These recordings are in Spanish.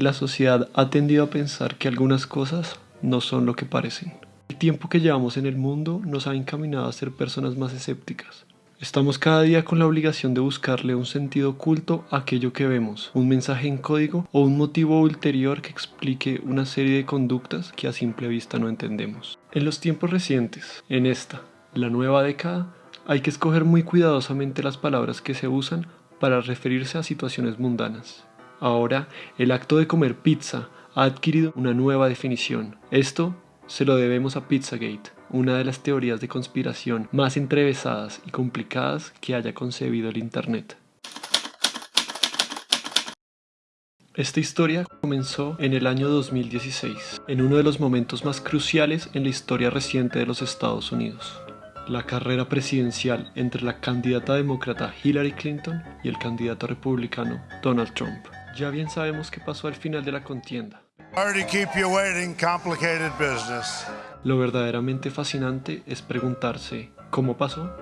La sociedad ha tendido a pensar que algunas cosas no son lo que parecen. El tiempo que llevamos en el mundo nos ha encaminado a ser personas más escépticas. Estamos cada día con la obligación de buscarle un sentido oculto a aquello que vemos, un mensaje en código o un motivo ulterior que explique una serie de conductas que a simple vista no entendemos. En los tiempos recientes, en esta, la nueva década, hay que escoger muy cuidadosamente las palabras que se usan para referirse a situaciones mundanas. Ahora, el acto de comer pizza ha adquirido una nueva definición. Esto se lo debemos a Pizzagate, una de las teorías de conspiración más entrevesadas y complicadas que haya concebido el Internet. Esta historia comenzó en el año 2016, en uno de los momentos más cruciales en la historia reciente de los Estados Unidos la carrera presidencial entre la candidata demócrata Hillary Clinton y el candidato republicano Donald Trump. Ya bien sabemos qué pasó al final de la contienda. Lo verdaderamente fascinante es preguntarse, ¿cómo pasó?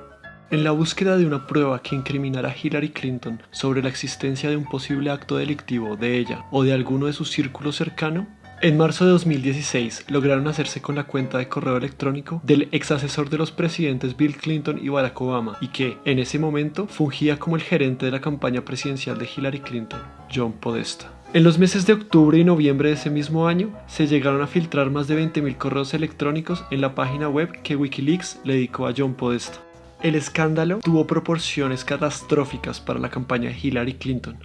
En la búsqueda de una prueba que incriminara a Hillary Clinton sobre la existencia de un posible acto delictivo de ella o de alguno de su círculo cercano, en marzo de 2016 lograron hacerse con la cuenta de correo electrónico del ex asesor de los presidentes Bill Clinton y Barack Obama y que, en ese momento, fungía como el gerente de la campaña presidencial de Hillary Clinton, John Podesta. En los meses de octubre y noviembre de ese mismo año, se llegaron a filtrar más de 20.000 correos electrónicos en la página web que Wikileaks le dedicó a John Podesta. El escándalo tuvo proporciones catastróficas para la campaña de Hillary Clinton.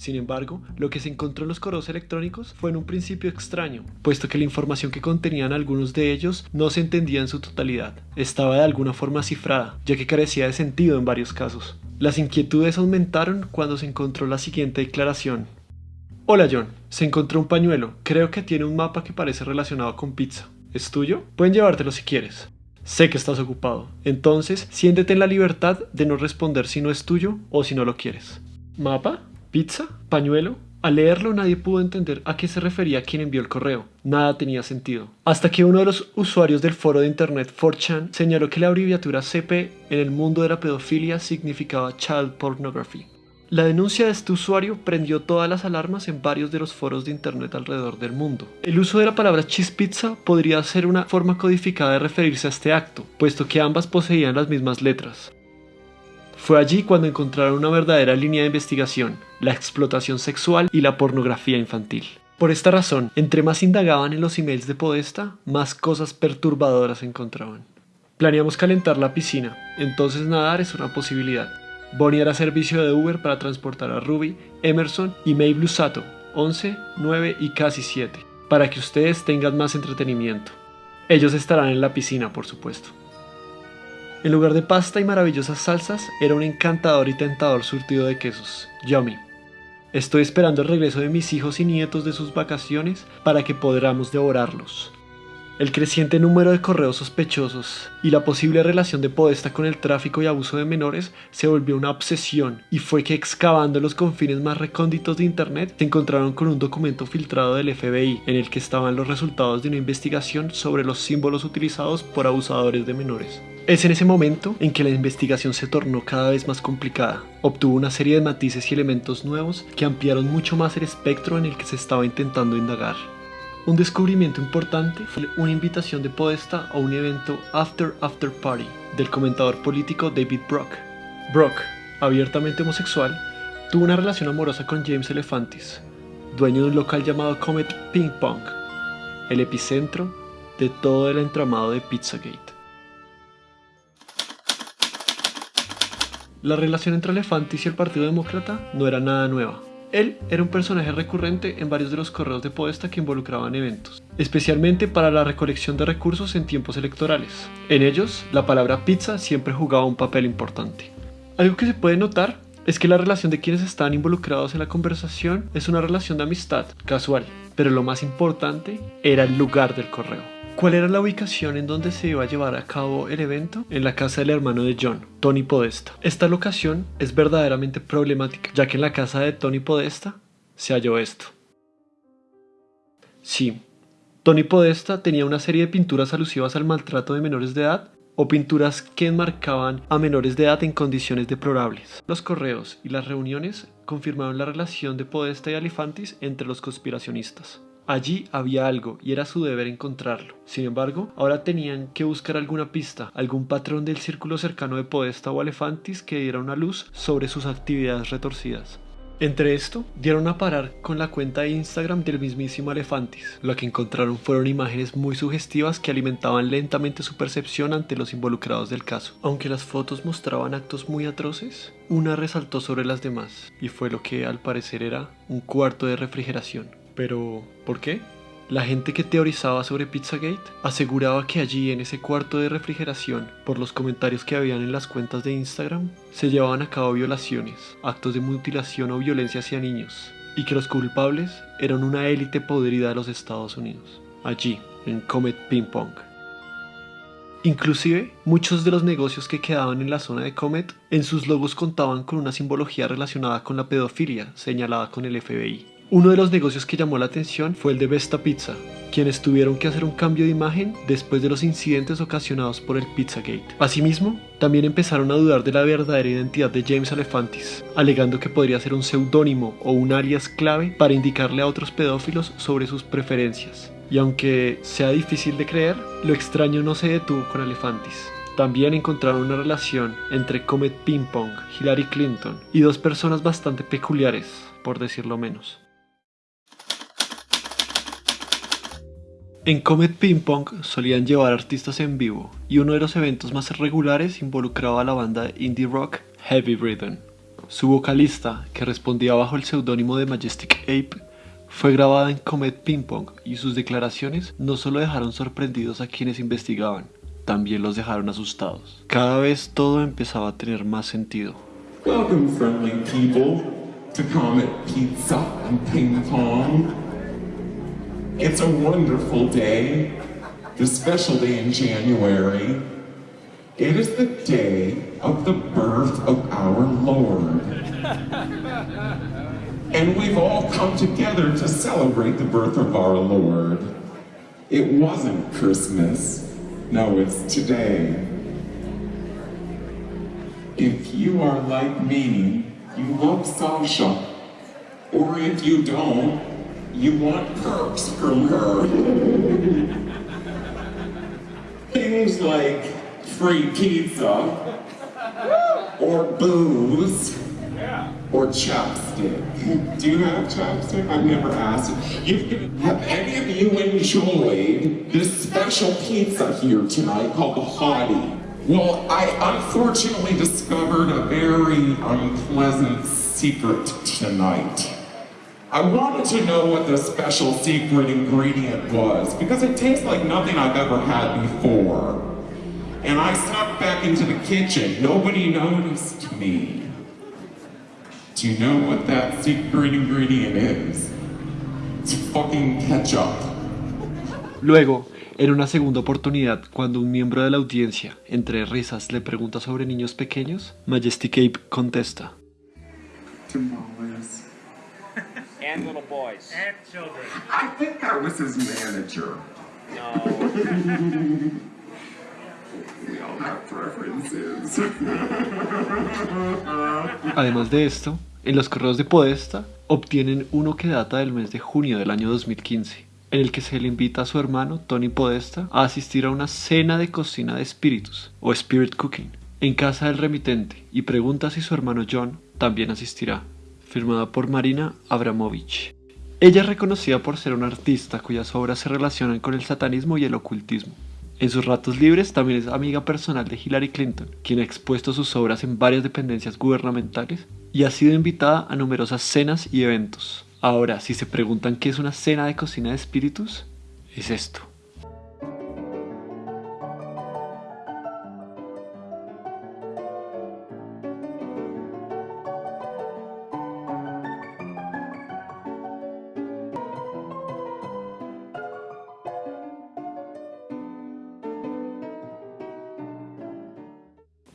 Sin embargo, lo que se encontró en los correos electrónicos fue en un principio extraño, puesto que la información que contenían algunos de ellos no se entendía en su totalidad. Estaba de alguna forma cifrada, ya que carecía de sentido en varios casos. Las inquietudes aumentaron cuando se encontró la siguiente declaración. Hola John, se encontró un pañuelo, creo que tiene un mapa que parece relacionado con pizza. ¿Es tuyo? Pueden llevártelo si quieres. Sé que estás ocupado, entonces siéntete en la libertad de no responder si no es tuyo o si no lo quieres. ¿Mapa? ¿Pizza? ¿Pañuelo? Al leerlo nadie pudo entender a qué se refería quien envió el correo. Nada tenía sentido. Hasta que uno de los usuarios del foro de internet 4chan señaló que la abreviatura CP en el mundo de la pedofilia significaba Child Pornography. La denuncia de este usuario prendió todas las alarmas en varios de los foros de internet alrededor del mundo. El uso de la palabra cheese pizza podría ser una forma codificada de referirse a este acto, puesto que ambas poseían las mismas letras. Fue allí cuando encontraron una verdadera línea de investigación, la explotación sexual y la pornografía infantil. Por esta razón, entre más indagaban en los emails de Podesta, más cosas perturbadoras encontraban. Planeamos calentar la piscina, entonces nadar es una posibilidad. Bonnie era servicio de Uber para transportar a Ruby, Emerson y May Blusato, 11, 9 y casi 7, para que ustedes tengan más entretenimiento. Ellos estarán en la piscina, por supuesto. En lugar de pasta y maravillosas salsas, era un encantador y tentador surtido de quesos. Yummy. Estoy esperando el regreso de mis hijos y nietos de sus vacaciones para que podamos devorarlos. El creciente número de correos sospechosos y la posible relación de Podesta con el tráfico y abuso de menores se volvió una obsesión y fue que excavando los confines más recónditos de Internet se encontraron con un documento filtrado del FBI en el que estaban los resultados de una investigación sobre los símbolos utilizados por abusadores de menores. Es en ese momento en que la investigación se tornó cada vez más complicada. Obtuvo una serie de matices y elementos nuevos que ampliaron mucho más el espectro en el que se estaba intentando indagar. Un descubrimiento importante fue una invitación de Podesta a un evento After After Party del comentador político David Brock. Brock, abiertamente homosexual, tuvo una relación amorosa con James Elefantis, dueño de un local llamado Comet Ping Pong, el epicentro de todo el entramado de Pizzagate. La relación entre Elefantis y el Partido Demócrata no era nada nueva. Él era un personaje recurrente en varios de los correos de Podesta que involucraban eventos, especialmente para la recolección de recursos en tiempos electorales. En ellos, la palabra pizza siempre jugaba un papel importante. Algo que se puede notar es que la relación de quienes están involucrados en la conversación es una relación de amistad casual, pero lo más importante era el lugar del correo. ¿Cuál era la ubicación en donde se iba a llevar a cabo el evento? En la casa del hermano de John, Tony Podesta. Esta locación es verdaderamente problemática, ya que en la casa de Tony Podesta se halló esto. Sí, Tony Podesta tenía una serie de pinturas alusivas al maltrato de menores de edad o pinturas que enmarcaban a menores de edad en condiciones deplorables. Los correos y las reuniones confirmaron la relación de Podesta y Alifantis entre los conspiracionistas. Allí había algo y era su deber encontrarlo. Sin embargo, ahora tenían que buscar alguna pista, algún patrón del círculo cercano de Podesta o Alefantis que diera una luz sobre sus actividades retorcidas. Entre esto, dieron a parar con la cuenta de Instagram del mismísimo Alefantis. Lo que encontraron fueron imágenes muy sugestivas que alimentaban lentamente su percepción ante los involucrados del caso. Aunque las fotos mostraban actos muy atroces, una resaltó sobre las demás, y fue lo que al parecer era un cuarto de refrigeración. Pero, ¿por qué? La gente que teorizaba sobre Pizzagate aseguraba que allí en ese cuarto de refrigeración, por los comentarios que habían en las cuentas de Instagram, se llevaban a cabo violaciones, actos de mutilación o violencia hacia niños, y que los culpables eran una élite podrida de los Estados Unidos, allí, en Comet Ping Pong. Inclusive, muchos de los negocios que quedaban en la zona de Comet en sus logos contaban con una simbología relacionada con la pedofilia señalada con el FBI. Uno de los negocios que llamó la atención fue el de Vesta Pizza, quienes tuvieron que hacer un cambio de imagen después de los incidentes ocasionados por el Pizzagate. Asimismo, también empezaron a dudar de la verdadera identidad de James Alefantis, alegando que podría ser un seudónimo o un alias clave para indicarle a otros pedófilos sobre sus preferencias. Y aunque sea difícil de creer, lo extraño no se detuvo con Alefantis. También encontraron una relación entre Comet Ping Pong, Hillary Clinton y dos personas bastante peculiares, por decirlo menos. En Comet Ping Pong solían llevar artistas en vivo y uno de los eventos más regulares involucraba a la banda indie rock Heavy Rhythm. Su vocalista, que respondía bajo el seudónimo de Majestic Ape, fue grabada en Comet Ping Pong y sus declaraciones no solo dejaron sorprendidos a quienes investigaban, también los dejaron asustados. Cada vez todo empezaba a tener más sentido. Welcome, friendly people, to Comet Pizza and Ping Pong. It's a wonderful day, the special day in January. It is the day of the birth of our Lord. and we've all come together to celebrate the birth of our Lord. It wasn't Christmas. No, it's today. If you are like me, you love Sasha. Or if you don't, you want perks from her. Things like free pizza, or booze, or chapstick. Do you have chapstick? I've never asked. You, have any of you enjoyed this special pizza here tonight called the Hottie? Well, I unfortunately discovered a very unpleasant secret tonight. I wanted to know what the special secret ingredient was because it tastes like nothing I've ever had before. And I snuck back into the kitchen. Nobody noticed me. Do you know what that secret ingredient is? It's fucking ketchup. Luego, en una segunda oportunidad, cuando un miembro de la audiencia, entre risas, le pregunta sobre niños pequeños, Majestic Ape contesta. Tamales. And little boys. And children. I think I was his manager. No. We all have preferences. Además de esto, en los correos de Podesta obtienen uno que data del mes de junio del año 2015, en el que se le invita a su hermano Tony Podesta a asistir a una cena de cocina de espíritus o spirit cooking en casa del remitente y pregunta si su hermano John también asistirá, firmada por Marina Abramovich. Ella es reconocida por ser una artista cuyas obras se relacionan con el satanismo y el ocultismo. En sus ratos libres también es amiga personal de Hillary Clinton, quien ha expuesto sus obras en varias dependencias gubernamentales y ha sido invitada a numerosas cenas y eventos. Ahora, si se preguntan qué es una cena de cocina de espíritus, es esto.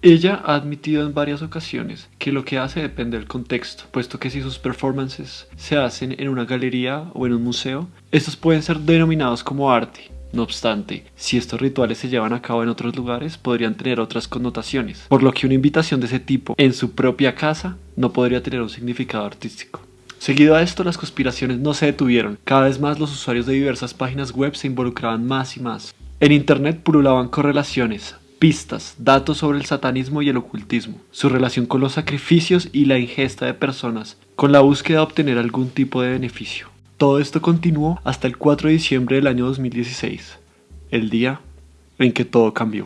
Ella ha admitido en varias ocasiones que lo que hace depende del contexto, puesto que si sus performances se hacen en una galería o en un museo, estos pueden ser denominados como arte, No obstante, si estos rituales se llevan a cabo en otros lugares, podrían tener otras connotaciones, por lo que una invitación de ese tipo en su propia casa no podría tener un significado artístico. Seguido a esto, las conspiraciones no se detuvieron. Cada vez más los usuarios de diversas páginas web se involucraban más y más. En Internet pululaban correlaciones, pistas, datos sobre el satanismo y el ocultismo, su relación con los sacrificios y la ingesta de personas, con la búsqueda de obtener algún tipo de beneficio. Todo esto continuó hasta el 4 de diciembre del año 2016, el día en que todo cambió.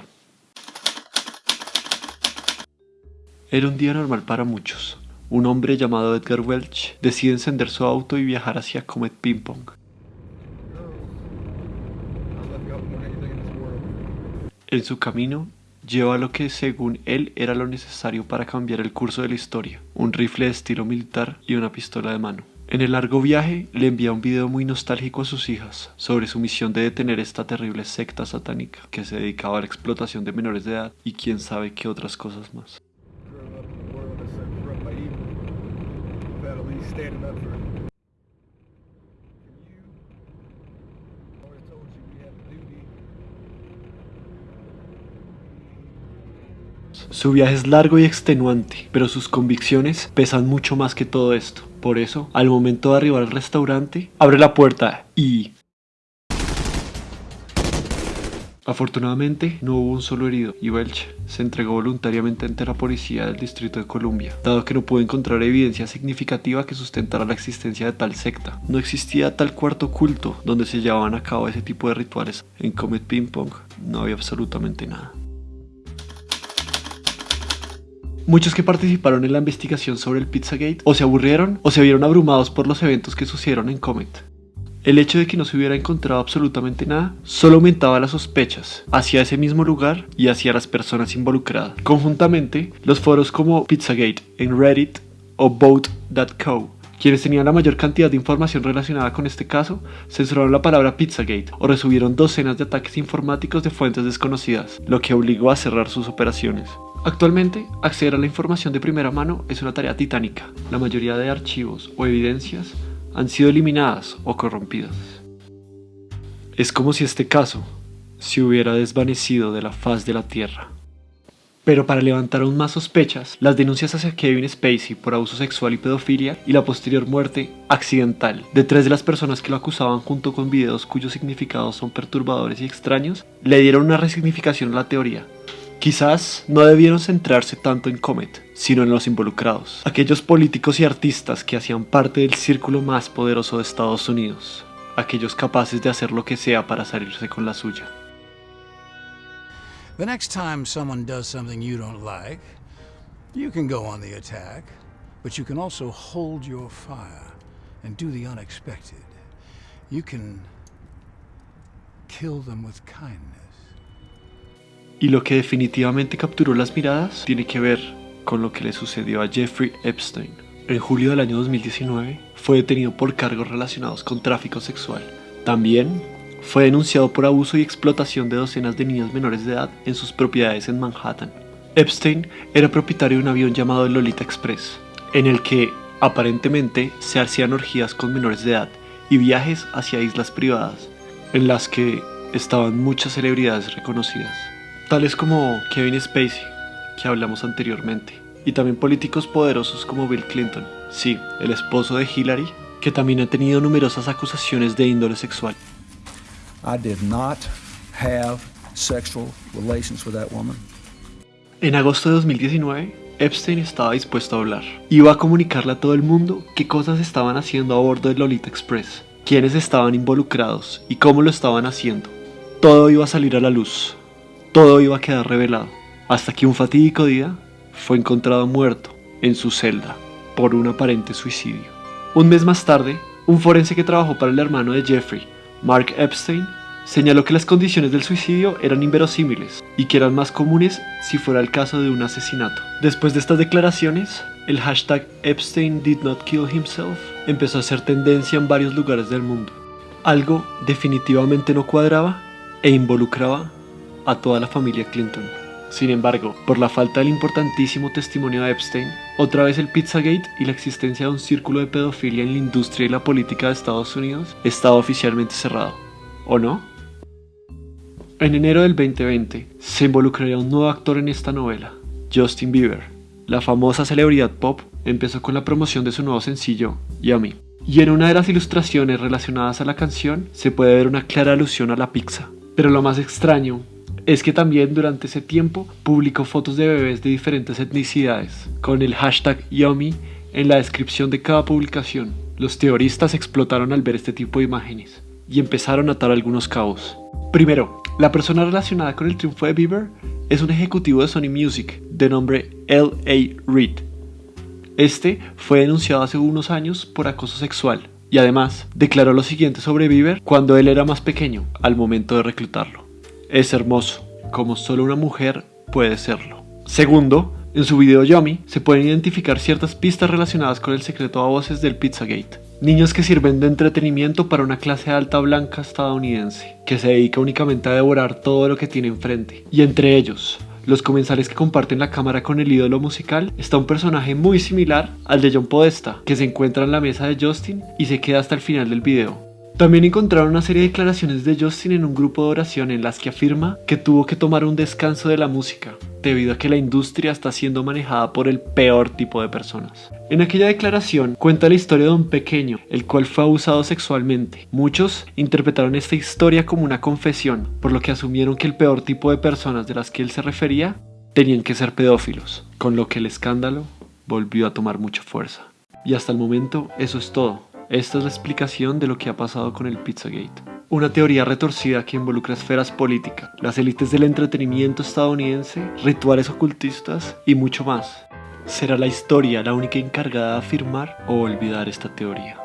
Era un día normal para muchos. Un hombre llamado Edgar Welch decide encender su auto y viajar hacia Comet Ping Pong. En su camino, lleva lo que según él era lo necesario para cambiar el curso de la historia, un rifle de estilo militar y una pistola de mano. En el largo viaje le envía un video muy nostálgico a sus hijas sobre su misión de detener esta terrible secta satánica que se dedicaba a la explotación de menores de edad y quién sabe qué otras cosas más. Su viaje es largo y extenuante, pero sus convicciones pesan mucho más que todo esto. Por eso, al momento de arribar al restaurante, abre la puerta y... Afortunadamente, no hubo un solo herido y Welch se entregó voluntariamente ante la policía del Distrito de Columbia, dado que no pudo encontrar evidencia significativa que sustentara la existencia de tal secta. No existía tal cuarto oculto donde se llevaban a cabo ese tipo de rituales. En Comet Ping Pong no había absolutamente nada. Muchos que participaron en la investigación sobre el Pizzagate o se aburrieron o se vieron abrumados por los eventos que sucedieron en Comet. El hecho de que no se hubiera encontrado absolutamente nada solo aumentaba las sospechas hacia ese mismo lugar y hacia las personas involucradas. Conjuntamente, los foros como Pizzagate en Reddit o Vote.co quienes tenían la mayor cantidad de información relacionada con este caso censuraron la palabra Pizzagate o recibieron docenas de ataques informáticos de fuentes desconocidas, lo que obligó a cerrar sus operaciones. Actualmente, acceder a la información de primera mano es una tarea titánica. La mayoría de archivos o evidencias han sido eliminadas o corrompidas. Es como si este caso se hubiera desvanecido de la faz de la Tierra. Pero para levantar aún más sospechas, las denuncias hacia Kevin Spacey por abuso sexual y pedofilia y la posterior muerte accidental de tres de las personas que lo acusaban junto con videos cuyos significados son perturbadores y extraños, le dieron una resignificación a la teoría Quizás no debieron centrarse tanto en Comet, sino en los involucrados, aquellos políticos y artistas que hacían parte del círculo más poderoso de Estados Unidos, aquellos capaces de hacer lo que sea para salirse con la suya. The next time someone does something you don't like, you can go on the attack, but you can also hold your fire and do the unexpected. You can kill them with kindness. Y lo que definitivamente capturó las miradas tiene que ver con lo que le sucedió a Jeffrey Epstein. En julio del año 2019 fue detenido por cargos relacionados con tráfico sexual. También fue denunciado por abuso y explotación de docenas de niñas menores de edad en sus propiedades en Manhattan. Epstein era propietario de un avión llamado el Lolita Express, en el que aparentemente se hacían orgías con menores de edad y viajes hacia islas privadas, en las que estaban muchas celebridades reconocidas tales como Kevin Spacey, que hablamos anteriormente, y también políticos poderosos como Bill Clinton, sí, el esposo de Hillary, que también ha tenido numerosas acusaciones de índole sexual. En agosto de 2019, Epstein estaba dispuesto a hablar. Iba a comunicarle a todo el mundo qué cosas estaban haciendo a bordo del Lolita Express, quiénes estaban involucrados y cómo lo estaban haciendo. Todo iba a salir a la luz todo iba a quedar revelado, hasta que un fatídico día fue encontrado muerto en su celda por un aparente suicidio. Un mes más tarde, un forense que trabajó para el hermano de Jeffrey, Mark Epstein, señaló que las condiciones del suicidio eran inverosímiles y que eran más comunes si fuera el caso de un asesinato. Después de estas declaraciones, el hashtag Epstein did not kill himself empezó a ser tendencia en varios lugares del mundo. Algo definitivamente no cuadraba e involucraba a toda la familia Clinton. Sin embargo, por la falta del importantísimo testimonio de Epstein, otra vez el Pizzagate y la existencia de un círculo de pedofilia en la industria y la política de Estados Unidos estaba oficialmente cerrado. ¿O no? En enero del 2020 se involucraría un nuevo actor en esta novela, Justin Bieber. La famosa celebridad pop empezó con la promoción de su nuevo sencillo, Yummy. Y en una de las ilustraciones relacionadas a la canción se puede ver una clara alusión a la pizza. Pero lo más extraño es que también durante ese tiempo publicó fotos de bebés de diferentes etnicidades, con el hashtag Yummy en la descripción de cada publicación. Los teoristas explotaron al ver este tipo de imágenes y empezaron a atar algunos cabos. Primero, la persona relacionada con el triunfo de Bieber es un ejecutivo de Sony Music de nombre L.A. Reid. Este fue denunciado hace unos años por acoso sexual y además declaró lo siguiente sobre Bieber cuando él era más pequeño al momento de reclutarlo. Es hermoso, como solo una mujer puede serlo. Segundo, en su video Yummy se pueden identificar ciertas pistas relacionadas con el secreto a voces del Pizzagate. Niños que sirven de entretenimiento para una clase alta blanca estadounidense, que se dedica únicamente a devorar todo lo que tiene enfrente. Y entre ellos, los comensales que comparten la cámara con el ídolo musical, está un personaje muy similar al de John Podesta, que se encuentra en la mesa de Justin y se queda hasta el final del video. También encontraron una serie de declaraciones de Justin en un grupo de oración en las que afirma que tuvo que tomar un descanso de la música, debido a que la industria está siendo manejada por el peor tipo de personas. En aquella declaración cuenta la historia de un pequeño, el cual fue abusado sexualmente. Muchos interpretaron esta historia como una confesión, por lo que asumieron que el peor tipo de personas de las que él se refería tenían que ser pedófilos, con lo que el escándalo volvió a tomar mucha fuerza. Y hasta el momento eso es todo. Esta es la explicación de lo que ha pasado con el Pizzagate. Una teoría retorcida que involucra esferas políticas, las élites del entretenimiento estadounidense, rituales ocultistas y mucho más. ¿Será la historia la única encargada de afirmar o olvidar esta teoría?